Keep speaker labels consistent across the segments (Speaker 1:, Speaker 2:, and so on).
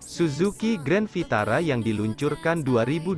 Speaker 1: Suzuki Grand Vitara yang diluncurkan 2022,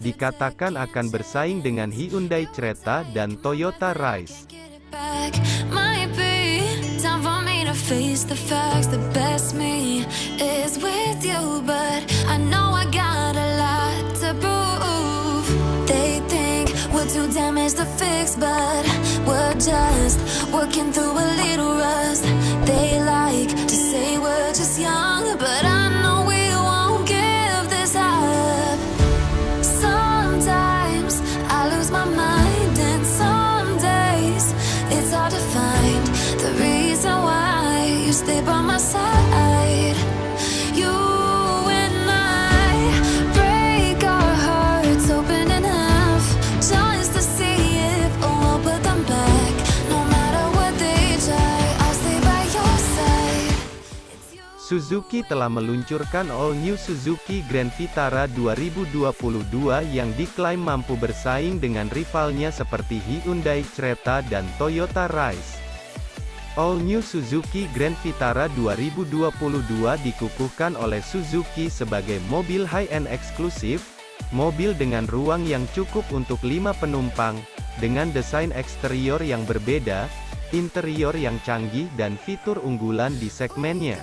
Speaker 1: dikatakan akan bersaing dengan Hyundai Creta dan Toyota Rise.
Speaker 2: Too damaged to fix, but we're just working through a little rust.
Speaker 1: Suzuki telah meluncurkan All New Suzuki Grand Vitara 2022 yang diklaim mampu bersaing dengan rivalnya seperti Hyundai Creta dan Toyota Rise. All New Suzuki Grand Vitara 2022 dikukuhkan oleh Suzuki sebagai mobil high-end eksklusif, mobil dengan ruang yang cukup untuk lima penumpang, dengan desain eksterior yang berbeda, interior yang canggih dan fitur unggulan di segmennya.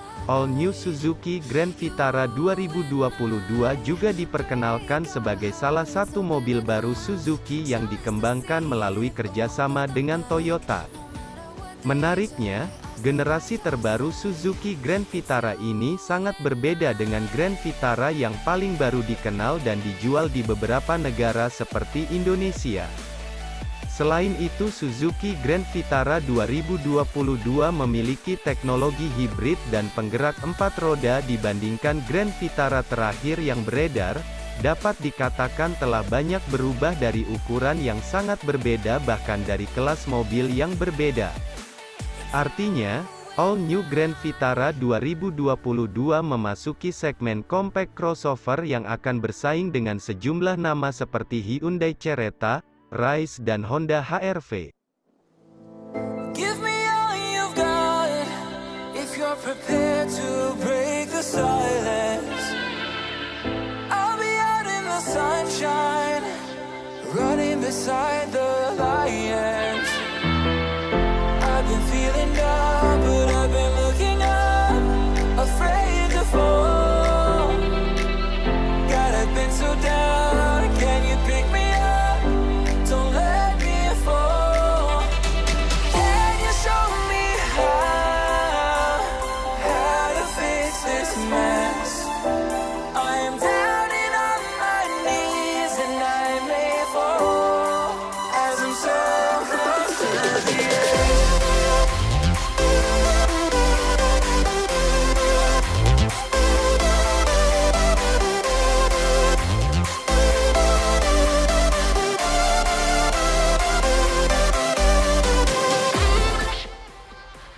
Speaker 1: All New Suzuki Grand Vitara 2022 juga diperkenalkan sebagai salah satu mobil baru Suzuki yang dikembangkan melalui kerjasama dengan Toyota. Menariknya, generasi terbaru Suzuki Grand Vitara ini sangat berbeda dengan Grand Vitara yang paling baru dikenal dan dijual di beberapa negara seperti Indonesia. Selain itu Suzuki Grand Vitara 2022 memiliki teknologi hibrid dan penggerak empat roda dibandingkan Grand Vitara terakhir yang beredar, dapat dikatakan telah banyak berubah dari ukuran yang sangat berbeda bahkan dari kelas mobil yang berbeda. Artinya, All New Grand Vitara 2022 memasuki segmen compact crossover yang akan bersaing dengan sejumlah nama seperti Hyundai Creta, Rise dan Honda HR-V.
Speaker 3: Give me all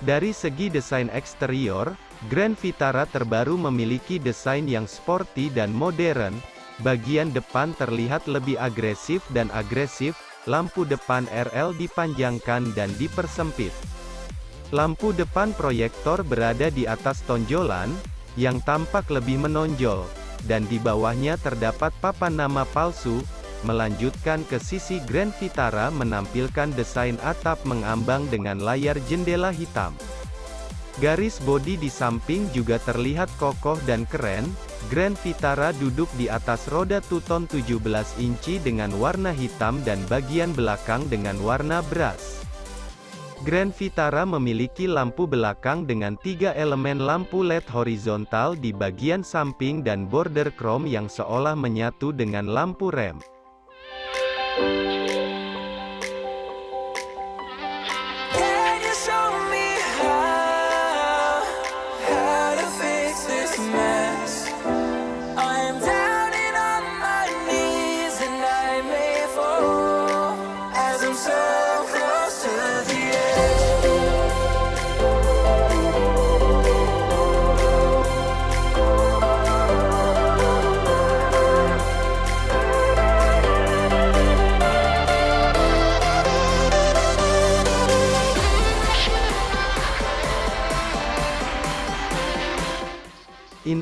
Speaker 1: Dari segi desain eksterior, Grand Vitara terbaru memiliki desain yang sporty dan modern. Bagian depan terlihat lebih agresif dan agresif, lampu depan RL dipanjangkan dan dipersempit. Lampu depan proyektor berada di atas tonjolan, yang tampak lebih menonjol, dan di bawahnya terdapat papan nama palsu, melanjutkan ke sisi Grand Vitara menampilkan desain atap mengambang dengan layar jendela hitam. Garis bodi di samping juga terlihat kokoh dan keren, Grand Vitara duduk di atas roda tuton 17 inci dengan warna hitam dan bagian belakang dengan warna beras. Grand Vitara memiliki lampu belakang dengan tiga elemen lampu LED horizontal di bagian samping dan border chrome yang seolah menyatu dengan lampu rem. Thank you.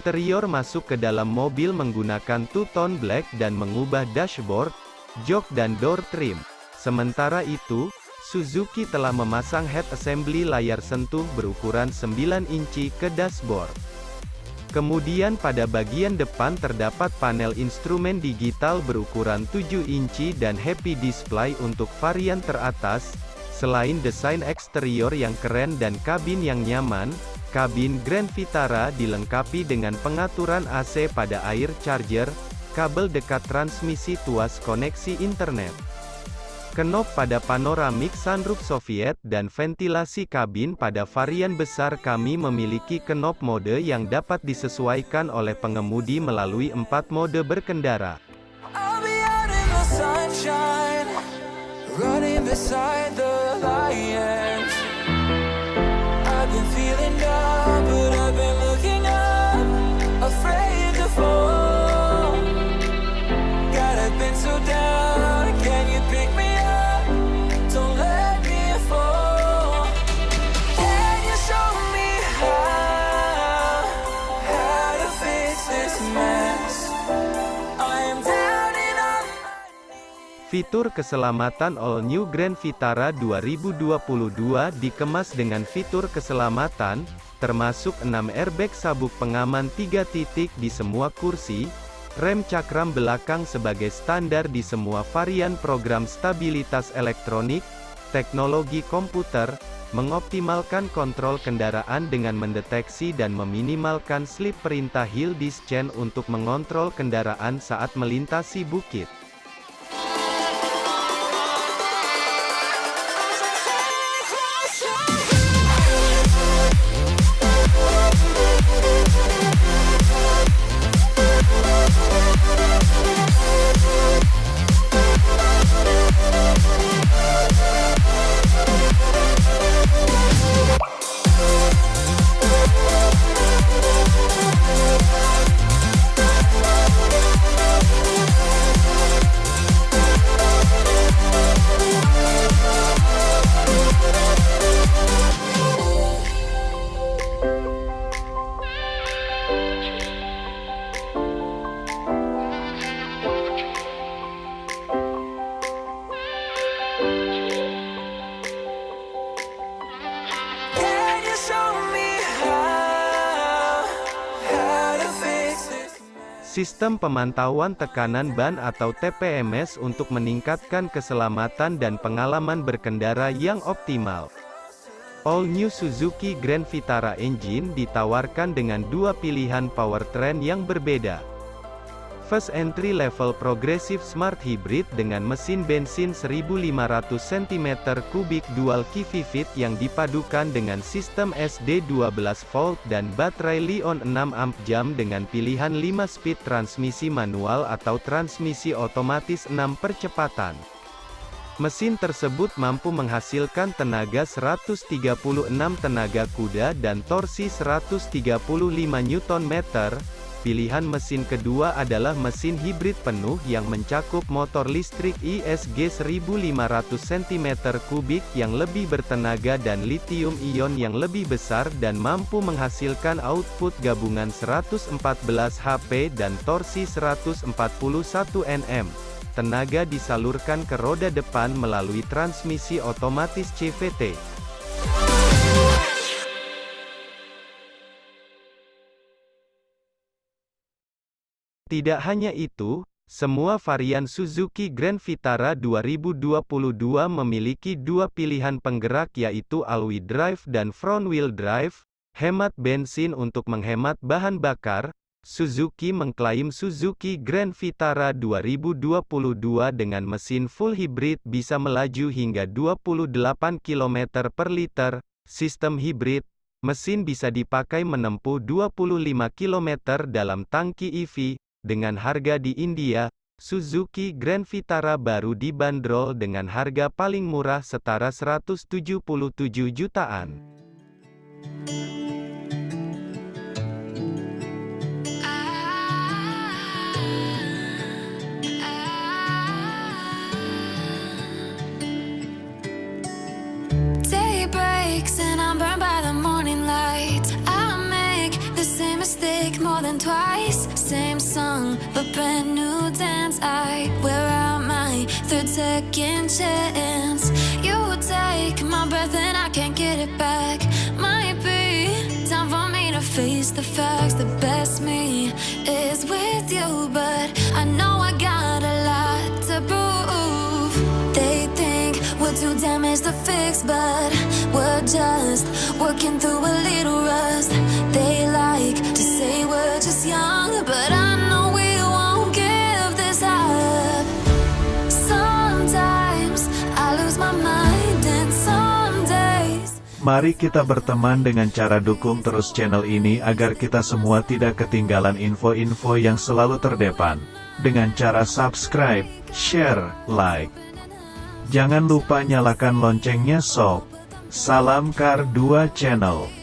Speaker 1: Interior masuk ke dalam mobil menggunakan two-tone black dan mengubah dashboard, jok dan door trim. Sementara itu, Suzuki telah memasang head assembly layar sentuh berukuran 9 inci ke dashboard. Kemudian pada bagian depan terdapat panel instrumen digital berukuran 7 inci dan happy display untuk varian teratas. Selain desain eksterior yang keren dan kabin yang nyaman, kabin Grand Vitara dilengkapi dengan pengaturan AC pada air charger, kabel dekat transmisi tuas koneksi internet. Kenop pada panoramik sunroof Soviet dan ventilasi kabin pada varian besar kami memiliki kenop mode yang dapat disesuaikan oleh pengemudi melalui empat mode berkendara. Fitur keselamatan All New Grand Vitara 2022 dikemas dengan fitur keselamatan, termasuk 6 airbag sabuk pengaman 3 titik di semua kursi, rem cakram belakang sebagai standar di semua varian program stabilitas elektronik, teknologi komputer, mengoptimalkan kontrol kendaraan dengan mendeteksi dan meminimalkan slip perintah hill descent untuk mengontrol kendaraan saat melintasi bukit. Sistem pemantauan tekanan ban atau TPMS untuk meningkatkan keselamatan dan pengalaman berkendara yang optimal. All New Suzuki Grand Vitara Engine ditawarkan dengan dua pilihan powertrain yang berbeda. First Entry Level Progressive Smart Hybrid dengan mesin bensin 1500 cm3 dual Fit yang dipadukan dengan sistem SD 12V dan baterai Li-On 6 amp jam dengan pilihan 5-speed transmisi manual atau transmisi otomatis 6 percepatan. Mesin tersebut mampu menghasilkan tenaga 136 tenaga kuda dan torsi 135 Nm, Pilihan mesin kedua adalah mesin hibrid penuh yang mencakup motor listrik ISG 1500 cm3 yang lebih bertenaga dan lithium-ion yang lebih besar dan mampu menghasilkan output gabungan 114 HP dan torsi 141 Nm. Tenaga disalurkan ke roda depan melalui transmisi otomatis CVT. Tidak hanya itu, semua varian Suzuki Grand Vitara 2022 memiliki dua pilihan penggerak yaitu all-wheel drive dan front-wheel drive, hemat bensin untuk menghemat bahan bakar, Suzuki mengklaim Suzuki Grand Vitara 2022 dengan mesin full hybrid bisa melaju hingga 28 km per liter, sistem hybrid, mesin bisa dipakai menempuh 25 km dalam tangki EV, dengan harga di India, Suzuki Grand Vitara baru dibanderol dengan harga paling murah setara 177 jutaan.
Speaker 2: and I'm brand new dance. I wear out my third second chance. You take my breath and I can't get it back. Might be time for me to face the facts. The best me is with you, but I know I got a lot to prove. They think we're too damaged to fix, but we're just working through a little rust. They like to say we're just young, but I
Speaker 4: Mari kita berteman dengan cara dukung terus channel ini agar kita semua tidak ketinggalan info-info yang selalu terdepan. Dengan cara subscribe, share, like. Jangan lupa nyalakan loncengnya sob. Salam Kar 2 Channel.